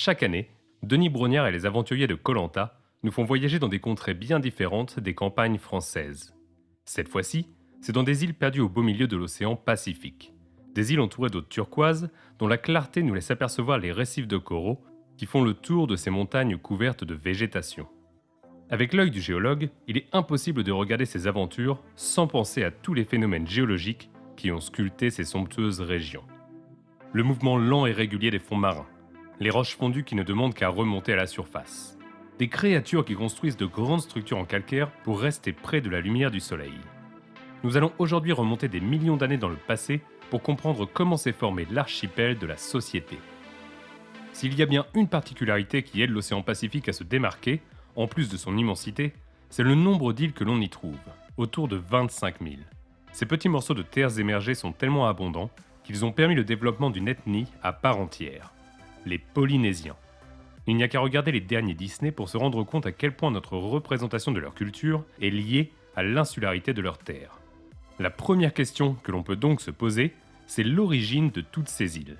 Chaque année, Denis Brognard et les aventuriers de Colanta nous font voyager dans des contrées bien différentes des campagnes françaises. Cette fois-ci, c'est dans des îles perdues au beau milieu de l'océan Pacifique. Des îles entourées d'eau turquoise dont la clarté nous laisse apercevoir les récifs de coraux qui font le tour de ces montagnes couvertes de végétation. Avec l'œil du géologue, il est impossible de regarder ces aventures sans penser à tous les phénomènes géologiques qui ont sculpté ces somptueuses régions. Le mouvement lent et régulier des fonds marins, les roches fondues qui ne demandent qu'à remonter à la surface, des créatures qui construisent de grandes structures en calcaire pour rester près de la lumière du soleil. Nous allons aujourd'hui remonter des millions d'années dans le passé pour comprendre comment s'est formé l'archipel de la société. S'il y a bien une particularité qui aide l'océan Pacifique à se démarquer, en plus de son immensité, c'est le nombre d'îles que l'on y trouve, autour de 25 000. Ces petits morceaux de terres émergées sont tellement abondants qu'ils ont permis le développement d'une ethnie à part entière, les Polynésiens. Il n'y a qu'à regarder les derniers Disney pour se rendre compte à quel point notre représentation de leur culture est liée à l'insularité de leurs terres. La première question que l'on peut donc se poser, c'est l'origine de toutes ces îles.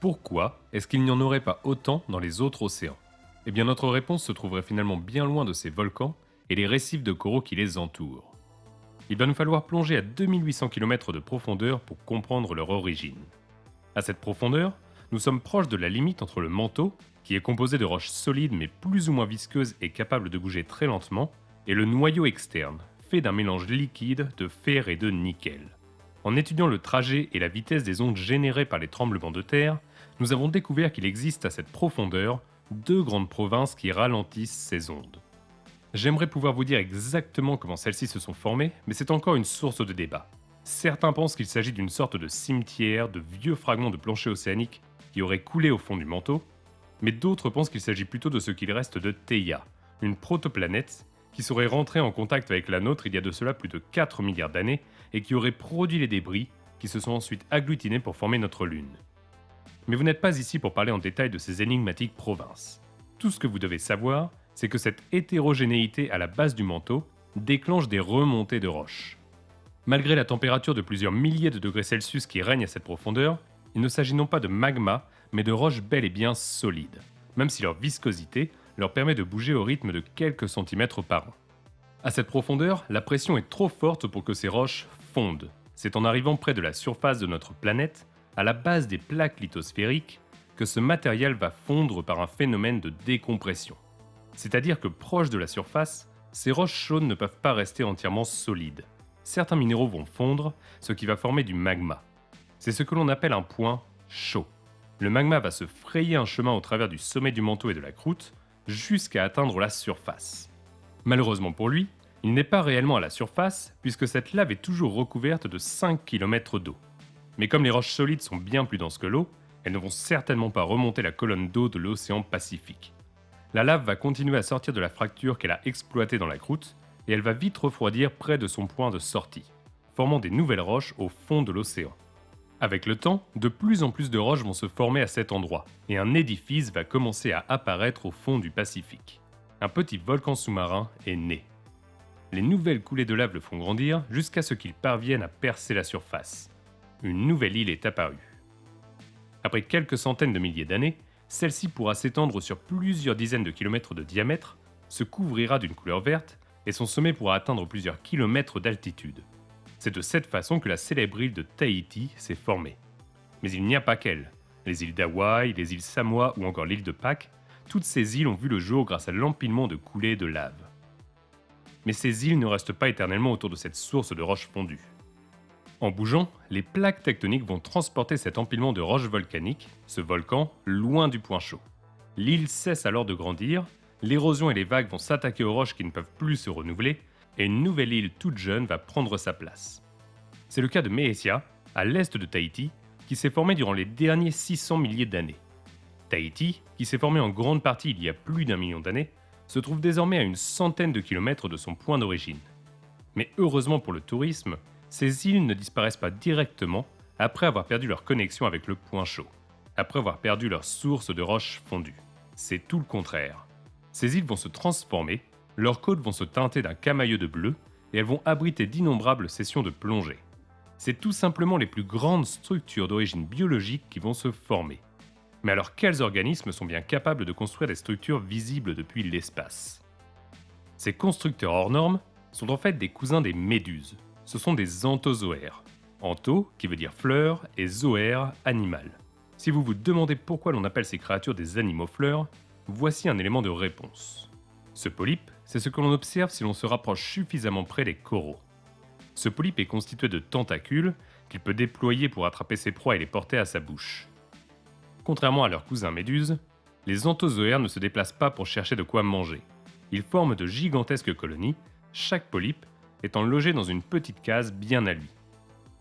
Pourquoi est-ce qu'il n'y en aurait pas autant dans les autres océans? Eh bien notre réponse se trouverait finalement bien loin de ces volcans et les récifs de coraux qui les entourent. Il va nous falloir plonger à 2800 km de profondeur pour comprendre leur origine. À cette profondeur, nous sommes proches de la limite entre le manteau, qui est composé de roches solides mais plus ou moins visqueuses et capables de bouger très lentement, et le noyau externe, fait d'un mélange liquide de fer et de nickel. En étudiant le trajet et la vitesse des ondes générées par les tremblements de terre, nous avons découvert qu'il existe à cette profondeur deux grandes provinces qui ralentissent ces ondes. J'aimerais pouvoir vous dire exactement comment celles-ci se sont formées, mais c'est encore une source de débat. Certains pensent qu'il s'agit d'une sorte de cimetière de vieux fragments de plancher océanique qui auraient coulé au fond du manteau, mais d'autres pensent qu'il s'agit plutôt de ce qu'il reste de Theia, une protoplanète qui serait rentrée en contact avec la nôtre il y a de cela plus de 4 milliards d'années et qui aurait produit les débris qui se sont ensuite agglutinés pour former notre Lune. Mais vous n'êtes pas ici pour parler en détail de ces énigmatiques provinces. Tout ce que vous devez savoir, c'est que cette hétérogénéité à la base du manteau déclenche des remontées de roches. Malgré la température de plusieurs milliers de degrés Celsius qui règne à cette profondeur, il ne s'agit non pas de magma, mais de roches bel et bien solides, même si leur viscosité leur permet de bouger au rythme de quelques centimètres par an. À cette profondeur, la pression est trop forte pour que ces roches fondent. C'est en arrivant près de la surface de notre planète, à la base des plaques lithosphériques, que ce matériel va fondre par un phénomène de décompression. C'est-à-dire que proche de la surface, ces roches chaudes ne peuvent pas rester entièrement solides. Certains minéraux vont fondre, ce qui va former du magma. C'est ce que l'on appelle un point chaud le magma va se frayer un chemin au travers du sommet du manteau et de la croûte jusqu'à atteindre la surface. Malheureusement pour lui, il n'est pas réellement à la surface puisque cette lave est toujours recouverte de 5 km d'eau. Mais comme les roches solides sont bien plus denses que l'eau, elles ne vont certainement pas remonter la colonne d'eau de l'océan Pacifique. La lave va continuer à sortir de la fracture qu'elle a exploitée dans la croûte et elle va vite refroidir près de son point de sortie, formant des nouvelles roches au fond de l'océan. Avec le temps, de plus en plus de roches vont se former à cet endroit, et un édifice va commencer à apparaître au fond du Pacifique. Un petit volcan sous-marin est né. Les nouvelles coulées de lave le font grandir jusqu'à ce qu'il parvienne à percer la surface. Une nouvelle île est apparue. Après quelques centaines de milliers d'années, celle-ci pourra s'étendre sur plusieurs dizaines de kilomètres de diamètre, se couvrira d'une couleur verte et son sommet pourra atteindre plusieurs kilomètres d'altitude. C'est de cette façon que la célèbre île de Tahiti s'est formée. Mais il n'y a pas qu'elle. Les îles d'Hawaï, les îles Samoa ou encore l'île de Pâques, toutes ces îles ont vu le jour grâce à l'empilement de coulées de lave. Mais ces îles ne restent pas éternellement autour de cette source de roches fondues. En bougeant, les plaques tectoniques vont transporter cet empilement de roches volcaniques, ce volcan, loin du point chaud. L'île cesse alors de grandir, l'érosion et les vagues vont s'attaquer aux roches qui ne peuvent plus se renouveler, et une nouvelle île toute jeune va prendre sa place. C'est le cas de Mehetia, à l'est de Tahiti, qui s'est formée durant les derniers 600 milliers d'années. Tahiti, qui s'est formée en grande partie il y a plus d'un million d'années, se trouve désormais à une centaine de kilomètres de son point d'origine. Mais heureusement pour le tourisme, ces îles ne disparaissent pas directement après avoir perdu leur connexion avec le point chaud, après avoir perdu leur source de roches fondues. C'est tout le contraire. Ces îles vont se transformer leurs côtes vont se teinter d'un camailleux de bleu et elles vont abriter d'innombrables sessions de plongée. C'est tout simplement les plus grandes structures d'origine biologique qui vont se former. Mais alors quels organismes sont bien capables de construire des structures visibles depuis l'espace? Ces constructeurs hors normes sont en fait des cousins des méduses. Ce sont des anthozoaires. Antho, qui veut dire fleur, et zoaire, animal. Si vous vous demandez pourquoi l'on appelle ces créatures des animaux fleurs, voici un élément de réponse. Ce polype, c'est ce que l'on observe si l'on se rapproche suffisamment près des coraux. Ce polype est constitué de tentacules qu'il peut déployer pour attraper ses proies et les porter à sa bouche. Contrairement à leurs cousins méduses, les anthozoaires ne se déplacent pas pour chercher de quoi manger. Ils forment de gigantesques colonies, chaque polype étant logé dans une petite case bien à lui.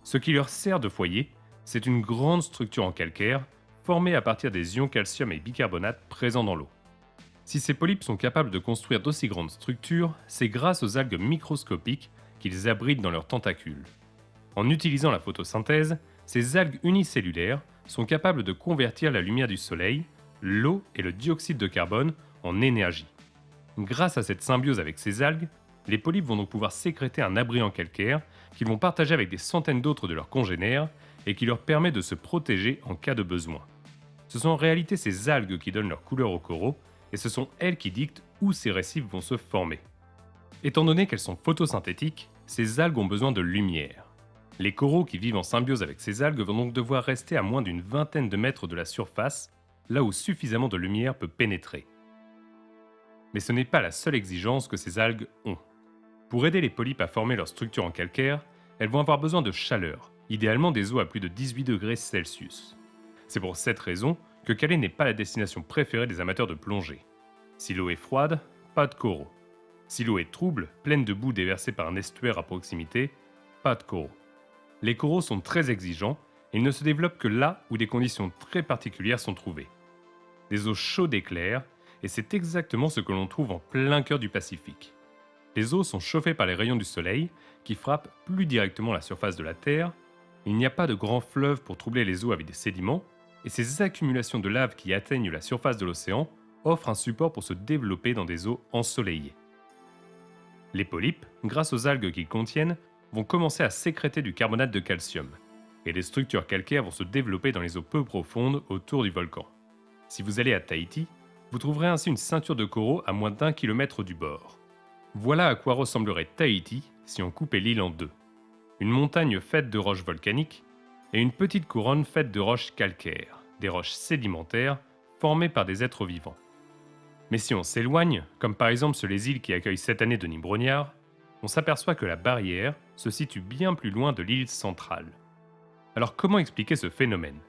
Ce qui leur sert de foyer, c'est une grande structure en calcaire formée à partir des ions calcium et bicarbonate présents dans l'eau. Si ces polypes sont capables de construire d'aussi grandes structures, c'est grâce aux algues microscopiques qu'ils abritent dans leurs tentacules. En utilisant la photosynthèse, ces algues unicellulaires sont capables de convertir la lumière du soleil, l'eau et le dioxyde de carbone en énergie. Grâce à cette symbiose avec ces algues, les polypes vont donc pouvoir sécréter un abri en calcaire qu'ils vont partager avec des centaines d'autres de leurs congénères et qui leur permet de se protéger en cas de besoin. Ce sont en réalité ces algues qui donnent leur couleur aux coraux et ce sont elles qui dictent où ces récifs vont se former. Étant donné qu'elles sont photosynthétiques, ces algues ont besoin de lumière. Les coraux qui vivent en symbiose avec ces algues vont donc devoir rester à moins d'une vingtaine de mètres de la surface, là où suffisamment de lumière peut pénétrer. Mais ce n'est pas la seule exigence que ces algues ont. Pour aider les polypes à former leur structure en calcaire, elles vont avoir besoin de chaleur, idéalement des eaux à plus de 18 degrés Celsius. C'est pour cette raison que Calais n'est pas la destination préférée des amateurs de plongée. Si l'eau est froide, pas de coraux. Si l'eau est trouble, pleine de boue déversée par un estuaire à proximité, pas de coraux. Les coraux sont très exigeants et ils ne se développent que là où des conditions très particulières sont trouvées. Des eaux chaudes et claires, et c'est exactement ce que l'on trouve en plein cœur du Pacifique. Les eaux sont chauffées par les rayons du soleil qui frappent plus directement la surface de la Terre. Il n'y a pas de grands fleuves pour troubler les eaux avec des sédiments, et ces accumulations de lave qui atteignent la surface de l'océan offrent un support pour se développer dans des eaux ensoleillées. Les polypes, grâce aux algues qu'ils contiennent, vont commencer à sécréter du carbonate de calcium, et les structures calcaires vont se développer dans les eaux peu profondes autour du volcan. Si vous allez à Tahiti, vous trouverez ainsi une ceinture de coraux à moins d'un kilomètre du bord. Voilà à quoi ressemblerait Tahiti si on coupait l'île en deux. Une montagne faite de roches volcaniques et une petite couronne faite de roches calcaires, des roches sédimentaires formées par des êtres vivants. Mais si on s'éloigne, comme par exemple sur les îles qui accueillent cette année Denis Brognard, on s'aperçoit que la barrière se situe bien plus loin de l'île centrale. Alors comment expliquer ce phénomène?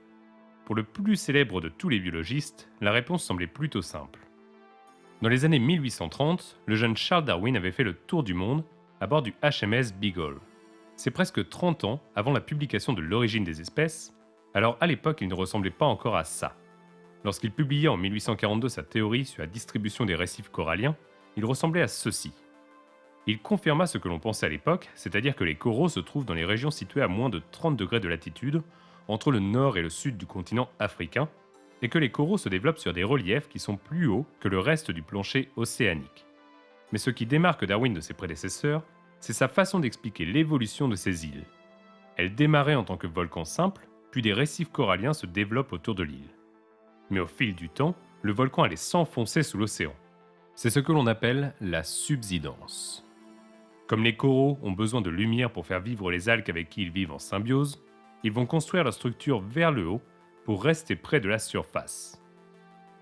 Pour le plus célèbre de tous les biologistes, la réponse semblait plutôt simple. Dans les années 1830, le jeune Charles Darwin avait fait le tour du monde à bord du HMS Beagle. C'est presque 30 ans avant la publication de L'origine des espèces, alors à l'époque il ne ressemblait pas encore à ça. Lorsqu'il publiait en 1842 sa théorie sur la distribution des récifs coralliens, il ressemblait à ceci. Il confirma ce que l'on pensait à l'époque, c'est-à-dire que les coraux se trouvent dans les régions situées à moins de 30 degrés de latitude, entre le nord et le sud du continent africain, et que les coraux se développent sur des reliefs qui sont plus hauts que le reste du plancher océanique. Mais ce qui démarque Darwin de ses prédécesseurs, c'est sa façon d'expliquer l'évolution de ces îles. Elles démarraient en tant que volcans simples, puis des récifs coralliens se développent autour de l'île. Mais au fil du temps, le volcan allait s'enfoncer sous l'océan. C'est ce que l'on appelle la subsidence. Comme les coraux ont besoin de lumière pour faire vivre les algues avec qui ils vivent en symbiose, ils vont construire leur structure vers le haut pour rester près de la surface.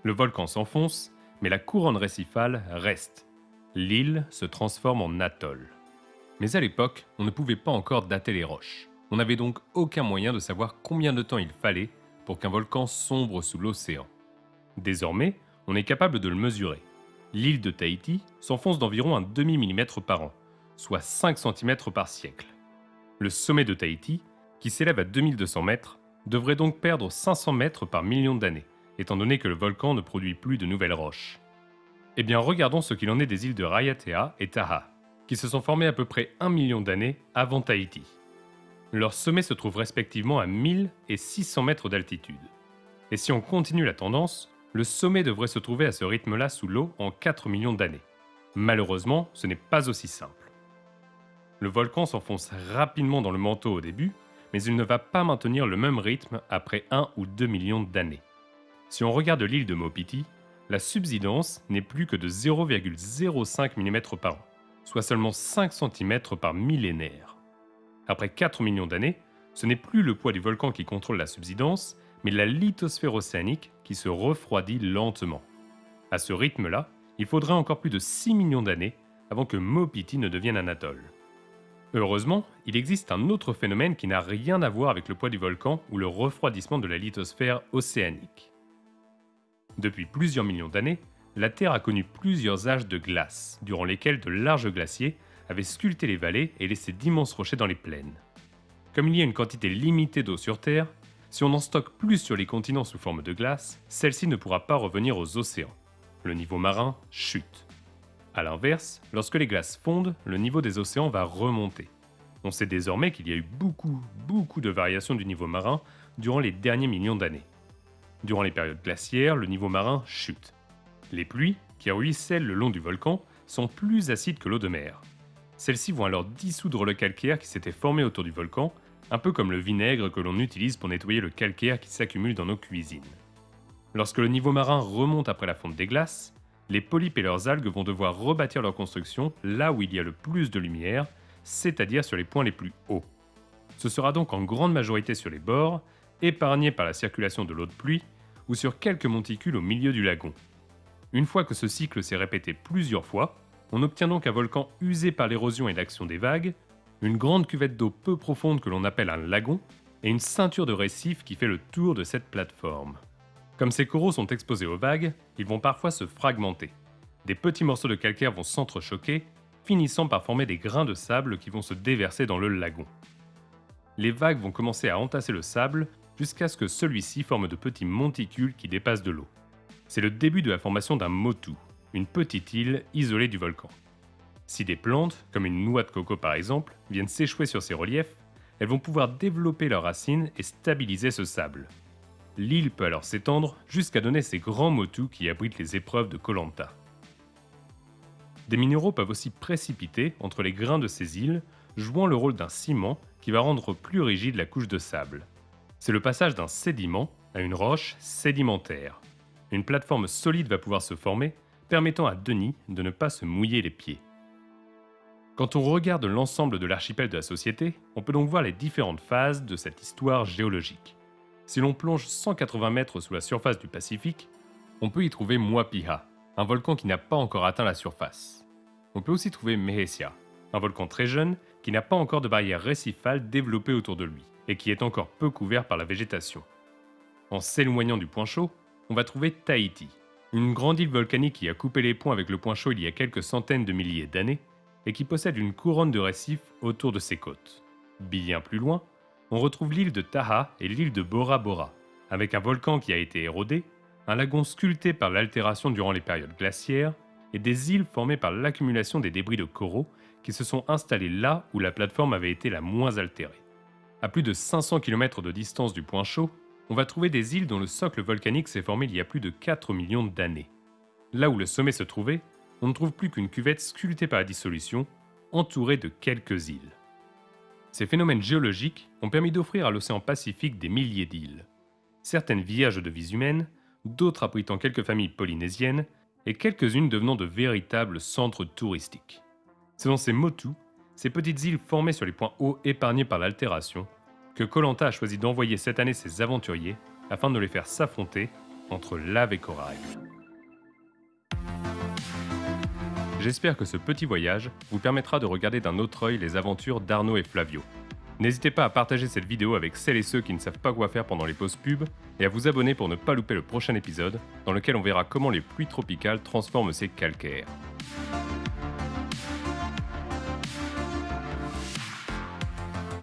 Le volcan s'enfonce, mais la couronne récifale reste. L'île se transforme en atoll. Mais à l'époque, on ne pouvait pas encore dater les roches. On n'avait donc aucun moyen de savoir combien de temps il fallait pour qu'un volcan sombre sous l'océan. Désormais, on est capable de le mesurer. L'île de Tahiti s'enfonce d'environ un demi-millimètre par an, soit 5 cm par siècle. Le sommet de Tahiti, qui s'élève à 2200 mètres, devrait donc perdre 500 mètres par million d'années, étant donné que le volcan ne produit plus de nouvelles roches. Eh bien regardons ce qu'il en est des îles de Raiatea et Taha, qui se sont formées à peu près 1 million d'années avant Tahiti. Leurs sommets se trouvent respectivement à 1000 et 600 mètres d'altitude. Et si on continue la tendance, le sommet devrait se trouver à ce rythme-là sous l'eau en 4 millions d'années. Malheureusement, ce n'est pas aussi simple. Le volcan s'enfonce rapidement dans le manteau au début, mais il ne va pas maintenir le même rythme après 1 ou 2 millions d'années. Si on regarde l'île de Maupiti, la subsidence n'est plus que de 0,05 mm par an, soit seulement 5 cm par millénaire. Après 4 millions d'années, ce n'est plus le poids du volcan qui contrôle la subsidence, mais la lithosphère océanique qui se refroidit lentement. À ce rythme-là, il faudrait encore plus de 6 millions d'années avant que Maupiti ne devienne un atoll. Heureusement, il existe un autre phénomène qui n'a rien à voir avec le poids du volcan ou le refroidissement de la lithosphère océanique. Depuis plusieurs millions d'années, la Terre a connu plusieurs âges de glace, durant lesquels de larges glaciers avaient sculpté les vallées et laissé d'immenses rochers dans les plaines. Comme il y a une quantité limitée d'eau sur Terre, si on en stocke plus sur les continents sous forme de glace, celle-ci ne pourra pas revenir aux océans. Le niveau marin chute. A l'inverse, lorsque les glaces fondent, le niveau des océans va remonter. On sait désormais qu'il y a eu beaucoup, beaucoup de variations du niveau marin durant les derniers millions d'années. Durant les périodes glaciaires, le niveau marin chute. Les pluies, qui ruissellent le long du volcan, sont plus acides que l'eau de mer. Celles-ci vont alors dissoudre le calcaire qui s'était formé autour du volcan, un peu comme le vinaigre que l'on utilise pour nettoyer le calcaire qui s'accumule dans nos cuisines. Lorsque le niveau marin remonte après la fonte des glaces, les polypes et leurs algues vont devoir rebâtir leur construction là où il y a le plus de lumière, c'est-à-dire sur les points les plus hauts. Ce sera donc en grande majorité sur les bords, épargnés par la circulation de l'eau de pluie, ou sur quelques monticules au milieu du lagon. Une fois que ce cycle s'est répété plusieurs fois, on obtient donc un volcan usé par l'érosion et l'action des vagues, une grande cuvette d'eau peu profonde que l'on appelle un lagon, et une ceinture de récifs qui fait le tour de cette plateforme. Comme ces coraux sont exposés aux vagues, ils vont parfois se fragmenter. Des petits morceaux de calcaire vont s'entrechoquer, finissant par former des grains de sable qui vont se déverser dans le lagon. Les vagues vont commencer à entasser le sable jusqu'à ce que celui-ci forme de petits monticules qui dépassent de l'eau. C'est le début de la formation d'un motu, une petite île isolée du volcan. Si des plantes, comme une noix de coco par exemple, viennent s'échouer sur ces reliefs, elles vont pouvoir développer leurs racines et stabiliser ce sable. L'île peut alors s'étendre jusqu'à donner ces grands motus qui abritent les épreuves de Colanta. Des minéraux peuvent aussi précipiter entre les grains de ces îles, jouant le rôle d'un ciment qui va rendre plus rigide la couche de sable. C'est le passage d'un sédiment à une roche sédimentaire. Une plateforme solide va pouvoir se former, permettant à Denis de ne pas se mouiller les pieds. Quand on regarde l'ensemble de l'archipel de la société, on peut donc voir les différentes phases de cette histoire géologique. Si l'on plonge 180 mètres sous la surface du Pacifique, on peut y trouver Muapiha, un volcan qui n'a pas encore atteint la surface. On peut aussi trouver Mehesia, un volcan très jeune qui n'a pas encore de barrière récifale développée autour de lui et qui est encore peu couvert par la végétation. En s'éloignant du point chaud, on va trouver Tahiti, une grande île volcanique qui a coupé les ponts avec le point chaud il y a quelques centaines de milliers d'années et qui possède une couronne de récifs autour de ses côtes. Bien plus loin, on retrouve l'île de Taha et l'île de Bora Bora, avec un volcan qui a été érodé, un lagon sculpté par l'altération durant les périodes glaciaires, et des îles formées par l'accumulation des débris de coraux qui se sont installés là où la plateforme avait été la moins altérée. À plus de 500 km de distance du point chaud, on va trouver des îles dont le socle volcanique s'est formé il y a plus de 4 millions d'années. Là où le sommet se trouvait, on ne trouve plus qu'une cuvette sculptée par la dissolution, entourée de quelques îles. Ces phénomènes géologiques ont permis d'offrir à l'océan Pacifique des milliers d'îles. Certaines vierges de vies humaines, d'autres abritant quelques familles polynésiennes, et quelques-unes devenant de véritables centres touristiques. C'est dans ces motus, ces petites îles formées sur les points hauts épargnés par l'altération, que Colanta a choisi d'envoyer cette année ses aventuriers afin de les faire s'affronter entre lave et corail. J'espère que ce petit voyage vous permettra de regarder d'un autre œil les aventures d'Arnaud et Flavio. N'hésitez pas à partager cette vidéo avec celles et ceux qui ne savent pas quoi faire pendant les pauses pub, et à vous abonner pour ne pas louper le prochain épisode, dans lequel on verra comment les pluies tropicales transforment ces calcaires.